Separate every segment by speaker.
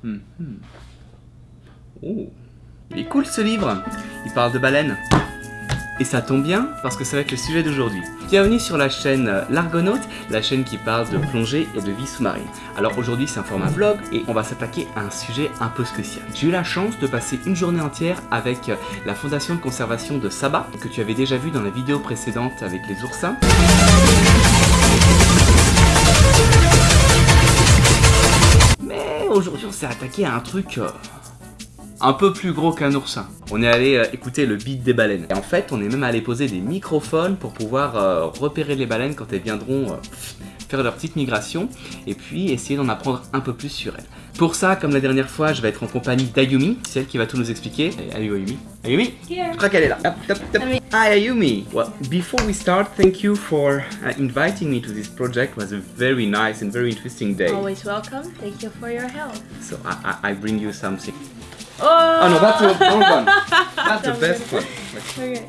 Speaker 1: Significance. Mhm. Oh, il est cool ce livre. Il parle de baleines. Et ça tombe bien parce que ça va être le sujet d'aujourd'hui. Bienvenue sur la chaîne euh, L'Argonaute, la chaîne qui parle de plongée et de vie sous-marine. Alors aujourd'hui c'est un format vlog et on va s'attaquer à un sujet un peu spécial. J'ai eu la chance de passer une journée entière avec euh, la fondation de conservation de Saba, que tu avais déjà vu dans la vidéo précédente avec les oursins. S'est attaqué à un truc... euh, un peu plus gros qu'un oursin. On est allé euh, écouter le beat des baleines. Et en fait, on est même allé poser des microphones pour pouvoir euh, repérer les baleines quand elles viendront faire leur petite migration et puis essayer d'en apprendre un peu plus sur elles. Pour ça, comme la dernière fois, je vais être en compagnie d'Ayumi, celle qui va tout nous expliquer. Et Allez Ayumi. Ayumi. Je crois qu'elle est là. Hop. Hi Ayumi. Well, before we start, thank you for uh, inviting me to this project. It was a very nice and very interesting day.
Speaker 2: Always welcome. Thank you for your help.
Speaker 1: So I, I, I bring you something.
Speaker 2: Oh,
Speaker 1: no, that's the wrong one. That's the best one.
Speaker 2: Okay.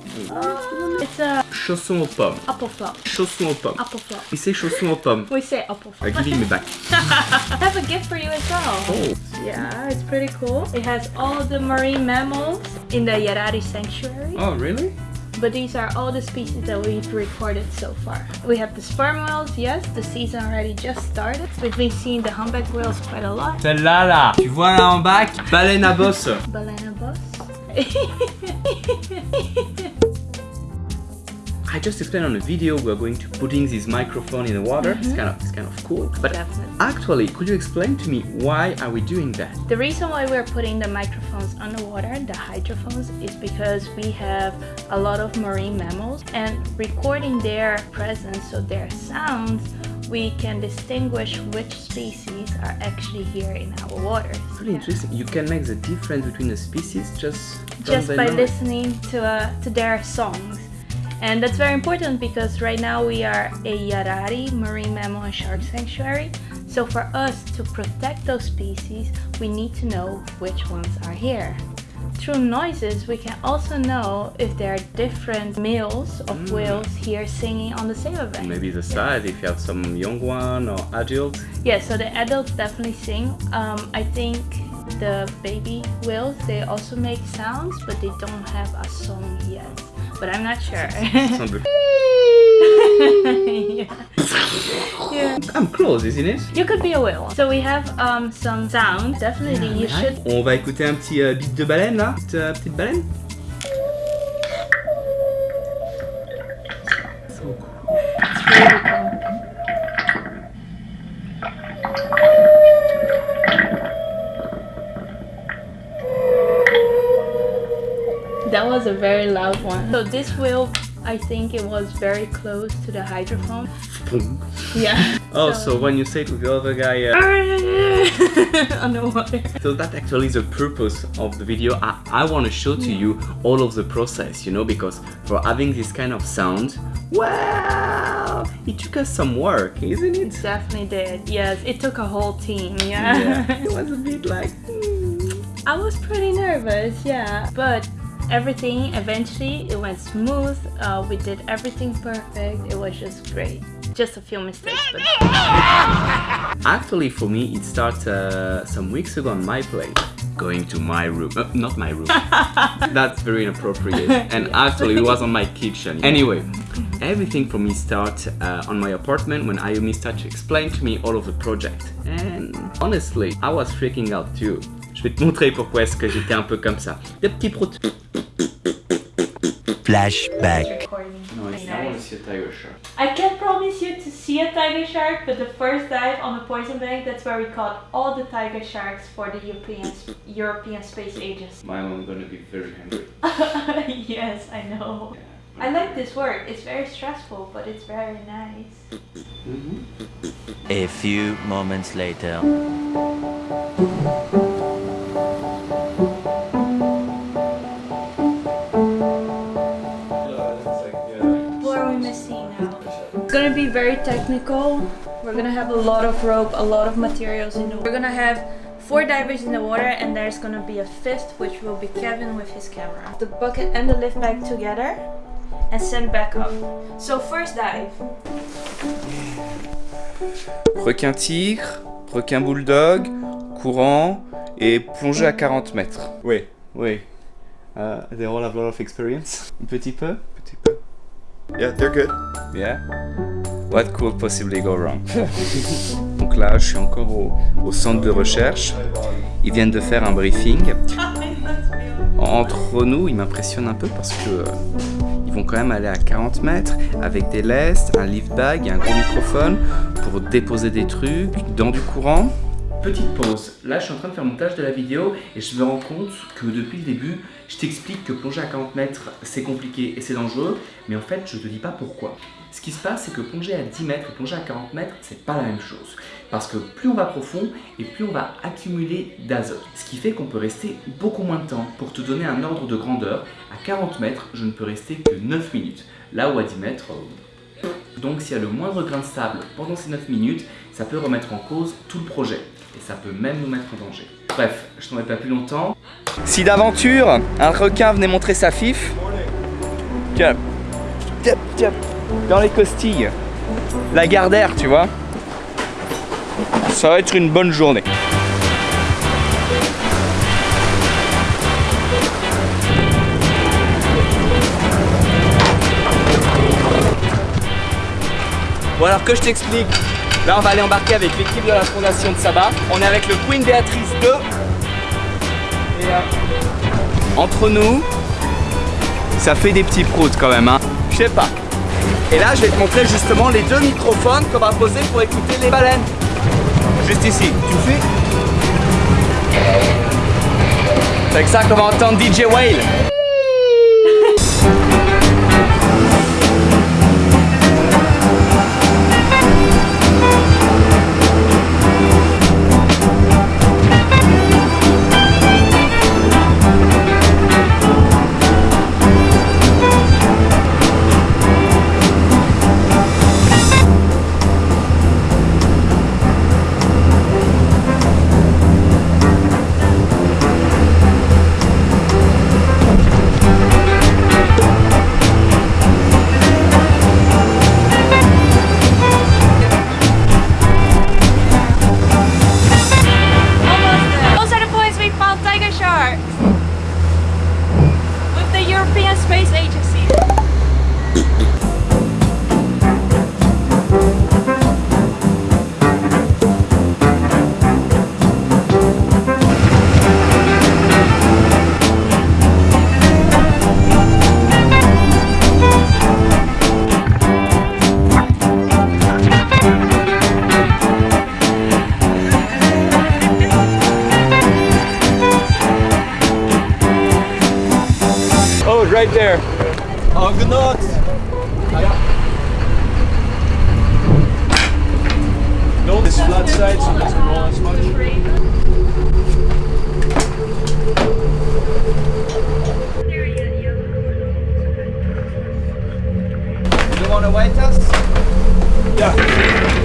Speaker 2: It's a
Speaker 1: Chaussons aux pommes.
Speaker 2: apple flop.
Speaker 1: Chaussons aux pommes.
Speaker 2: Apple flop.
Speaker 1: Et say chaussons aux pommes.
Speaker 2: We say apple
Speaker 1: I
Speaker 2: flop.
Speaker 1: give it me back.
Speaker 2: I have a gift for you as well.
Speaker 1: Oh,
Speaker 2: Yeah, it's pretty cool. It has all the marine mammals in the Yarari Sanctuary.
Speaker 1: oh really?
Speaker 2: But these are all the species that we've recorded so far. We have the sperm whales, yes, the season already just started. We've been seeing the humpback whales quite a lot.
Speaker 1: Celle-là là. Tu vois là en bac Baleine à bosse.
Speaker 2: Balena boss.
Speaker 1: I just explained on a video we're going to putting this microphone in the water. It's kind of it's kind of cool. But
Speaker 2: Definitely.
Speaker 1: actually, could you explain to me why are we doing that?
Speaker 2: The reason why we're putting the microphones underwater, the hydrophones, is because we have a lot of marine mammals and recording their presence, so their sounds, we can distinguish which species are actually here in our waters.
Speaker 1: Pretty interesting. You can make the difference between the species just
Speaker 2: Just by
Speaker 1: noise.
Speaker 2: listening to, uh, to their songs. And that's very important because right now we are a Yarari marine mammal and shark sanctuary. So for us to protect those species, we need to know which ones are here. Through noises, we can also know if there are different males of
Speaker 1: Mm.
Speaker 2: whales here singing on the same event.
Speaker 1: Maybe the size if you have some young one or adult.
Speaker 2: Yeah, so the adults definitely sing. Um, I think the baby whales they also make sounds, but they don't have a song yet. But I'm not sure. Yeah. yeah.
Speaker 1: I'm close, isn't it?
Speaker 2: You could be a whale. So we have um, some sounds. Definitely, you should.
Speaker 1: On va écouter un petit euh, beat de baleine là. Petite, euh, petite baleine. So
Speaker 2: this whale, I think it was very close to the hydrophone. Yeah.
Speaker 1: Oh, so when you say to the other guy, uh,
Speaker 2: underwater.
Speaker 1: so that actually is the purpose of the video. I, I want to show to you all of the process, you know, because for having this kind of sound, well, it took us some work, isn't
Speaker 2: It
Speaker 1: it?
Speaker 2: definitely did. Yes, it took a whole team. Yeah.
Speaker 1: it was a bit like. hmm.
Speaker 2: I was pretty nervous, yeah. But everything eventually it went smooth. Uh, we did everything perfect. It was just great. Just a few mistakes, but
Speaker 1: Actually, for me, it started uh, some weeks ago on my plate. Going to my room, uh, not my room. That's very inappropriate. And actually, it was on my kitchen. Anyway, everything for me started uh, on my apartment when Ayumi started to explain to me all of the project. And honestly, I was freaking out too. Je vais te montrer pourquoi est-ce que j'étais un peu comme ça. Des petits proutes.
Speaker 3: Flashback.
Speaker 2: recording.
Speaker 1: see a tiger shark.
Speaker 2: I can't promise you to see a tiger shark, but the first dive on the poison bank, that's where we caught all the tiger sharks for the European European space ages.
Speaker 1: My mom gonna be very hungry.
Speaker 2: yes, I know. I like this work. It's very stressful, but it's very nice.
Speaker 3: A few moments later.
Speaker 2: Technical. We're gonna have a lot of rope, a lot of materials in the water. We're gonna have four divers in the water and there's gonna be a fifth which will be Kevin with his camera. The bucket and the lift bag together and send back up. So first dive.
Speaker 1: Requin tigre, requin bulldog, courant et plongée à 40 mètres. Oui, oui. Uh, they all have a lot of experience. Un petit peu?
Speaker 3: Petit peu. Yeah, they're good.
Speaker 1: Yeah? What could possibly go wrong? Donc là, je suis encore au, centre de recherche. Ils viennent de faire un briefing. Entre nous, ils m'impressionnent un peu parce que euh, ils vont quand même aller à 40 mètres avec des lestes, un lift bag et un gros microphone pour déposer des trucs dans du courant. Petite pause. Là, je suis en train de faire le montage de la vidéo et je me rends compte que depuis le début, je t'explique que plonger à 40 mètres, c'est compliqué et c'est dangereux, mais en fait, je te dis pas pourquoi. Ce qui se passe, c'est que plonger à 10 mètres et plonger à 40 mètres, c'est pas la même chose. Parce que plus on va profond et plus on va accumuler d'azote. Ce qui fait qu'on peut rester beaucoup moins de temps. Pour te donner un ordre de grandeur, à 40 mètres, je ne peux rester que 9 minutes. Là où à 10 mètres, euh, donc s'il y a le moindre grain de sable pendant ces 9 minutes, ça peut remettre en cause tout le projet. Et ça peut même nous mettre en danger. Bref, je t'en ai pas plus longtemps. Si d'aventure, un requin venait montrer sa fif, dans les costilles, la gardère, tu vois, ça va être une bonne journée. Bon alors que je t'explique, là on va aller embarquer avec l'équipe de la fondation de Saba. On est avec le Queen Béatrice 2. Et euh, entre nous, ça fait des petits proutes quand même, hein. Je sais pas. Et là je vais te montrer justement les deux microphones qu'on va poser pour écouter les baleines. Juste ici, tu suis? C'est avec ça qu'on va entendre DJ Whale. Right there.
Speaker 3: Oh, good night. No, this flat side so it doesn't roll as much.
Speaker 1: You wanna wait us?
Speaker 3: Yeah.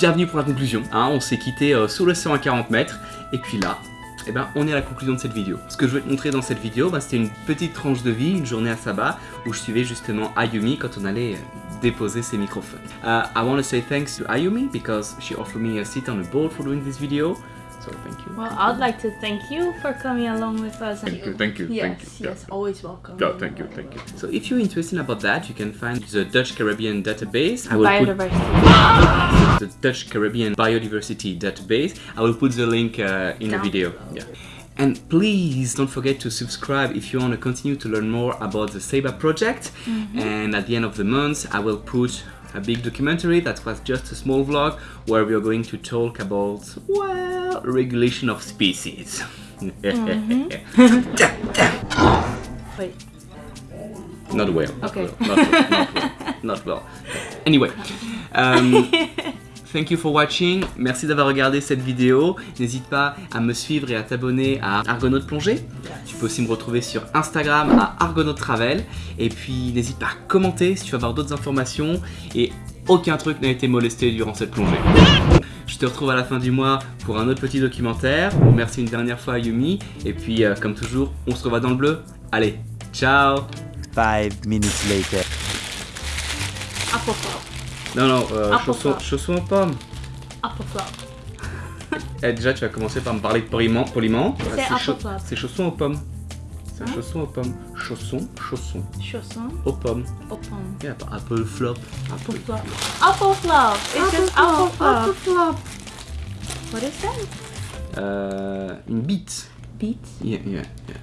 Speaker 1: Bienvenue pour la conclusion. Hein, on s'est quitté euh, sous l'océan à 40 mètres. Et puis là, eh ben, on est à la conclusion de cette vidéo. Ce que je vais te montrer dans cette vidéo, bah, c'était une petite tranche de vie, une journée à Saba, où je suivais justement Ayumi quand on allait euh, déposer ses microphones. Uh, I want to say thanks to Ayumi because she offered me a seat on the boat for doing this video. So thank you.
Speaker 2: Well, I'd like to thank you for coming along with us.
Speaker 1: Thank you, thank you,
Speaker 2: Yes,
Speaker 1: thank you.
Speaker 2: yes, always welcome.
Speaker 1: Yeah, thank you, thank you. So if you're interested about that, you can find the Dutch Caribbean database. I will put
Speaker 2: Biodiversity.
Speaker 1: the Dutch Caribbean Biodiversity Database. I will put the link uh, in the video.
Speaker 2: below.
Speaker 1: Yeah. And please don't forget to subscribe if you want to continue to learn more about the Seba project. And at the end of the month, I will put a big documentary that was just a small vlog where we are going to talk about, well, regulation of species.
Speaker 2: Wait.
Speaker 1: Not well. not
Speaker 2: Okay.
Speaker 1: well, Not, well, not well. Not well. Anyway. um, thank you for watching. Merci d'avoir regardé cette vidéo. N'hésite pas à me suivre et à t'abonner à Argonaut Plongée. Tu peux aussi me retrouver sur Instagram à Argonaut Travel. Et puis n'hésite pas à commenter si tu veux avoir d'autres informations. Et aucun truc n'a été molesté durant cette plongée. Je te retrouve à la fin du mois pour un autre petit documentaire. Merci une dernière fois à Yumi. Et puis, euh, comme toujours, on se revoit dans le bleu. Allez, ciao
Speaker 4: Five minutes later.
Speaker 2: Flop.
Speaker 1: Non, non, euh,
Speaker 2: Apple
Speaker 1: chaussons,
Speaker 2: flop.
Speaker 1: chaussons aux pommes.
Speaker 2: Apple flop.
Speaker 1: Eh, déjà, tu vas commencer par me parler poliment. poliment.
Speaker 2: C'est
Speaker 1: Ah,
Speaker 2: apple flop.
Speaker 1: c'est chaussons aux pommes. C'est
Speaker 2: Hein
Speaker 1: chaussons aux pommes. Chaussons, chaussons
Speaker 2: Chausson
Speaker 1: aux pommes.
Speaker 2: aux pommes.
Speaker 1: Yeah, pas apple flop.
Speaker 2: Apple flop. Apple flop. It's just apple flop.
Speaker 1: flop.
Speaker 2: What is that?
Speaker 1: Euh, une bite.
Speaker 2: Beet.
Speaker 1: Yeah, yeah, yeah.